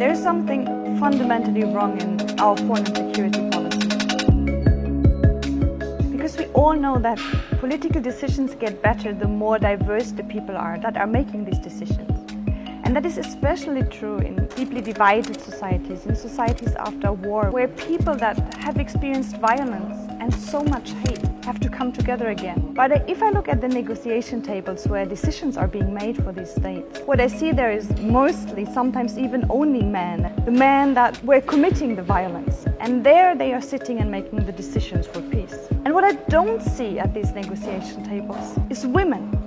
There is something fundamentally wrong in our foreign security policy. Because we all know that political decisions get better the more diverse the people are that are making these decisions. And that is especially true in deeply divided societies, in societies after war, where people that have experienced violence and so much hate have to come together again. But if I look at the negotiation tables where decisions are being made for these states, what I see there is mostly, sometimes even only men, the men that were committing the violence. And there they are sitting and making the decisions for peace. And what I don't see at these negotiation tables is women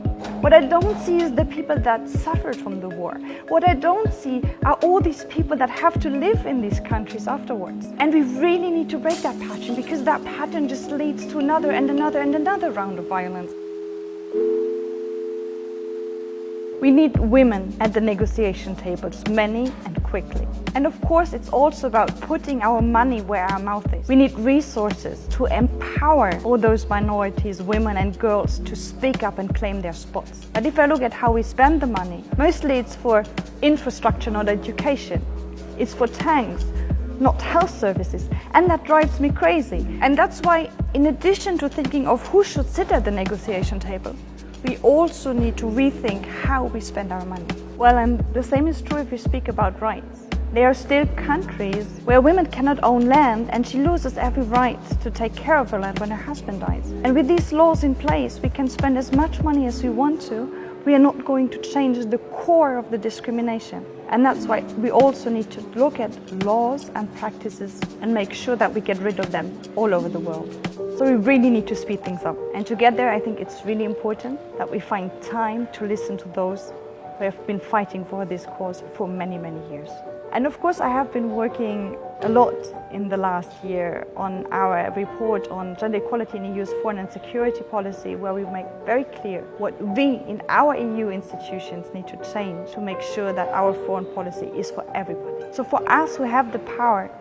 what I don't see is the people that suffered from the war. What I don't see are all these people that have to live in these countries afterwards. And we really need to break that pattern because that pattern just leads to another and another and another round of violence. We need women at the negotiation tables, many and quickly. And of course, it's also about putting our money where our mouth is. We need resources to empower all those minorities, women and girls to speak up and claim their spots. But if I look at how we spend the money, mostly it's for infrastructure, not education. It's for tanks, not health services. And that drives me crazy. And that's why, in addition to thinking of who should sit at the negotiation table, we also need to rethink how we spend our money. Well, and the same is true if we speak about rights. There are still countries where women cannot own land and she loses every right to take care of her land when her husband dies. And with these laws in place, we can spend as much money as we want to. We are not going to change the core of the discrimination. And that's why we also need to look at laws and practices and make sure that we get rid of them all over the world. So we really need to speed things up. And to get there, I think it's really important that we find time to listen to those who have been fighting for this cause for many, many years. And of course, I have been working a lot in the last year on our report on gender equality in EU's foreign and security policy, where we make very clear what we in our EU institutions need to change to make sure that our foreign policy is for everybody. So for us who have the power,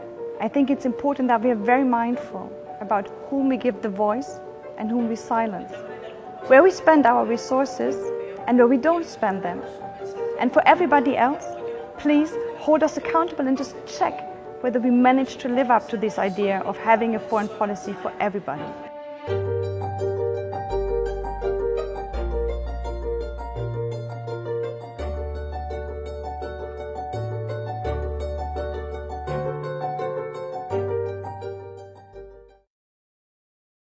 I think it's important that we are very mindful about whom we give the voice and whom we silence, where we spend our resources and where we don't spend them. And for everybody else, please hold us accountable and just check whether we manage to live up to this idea of having a foreign policy for everybody.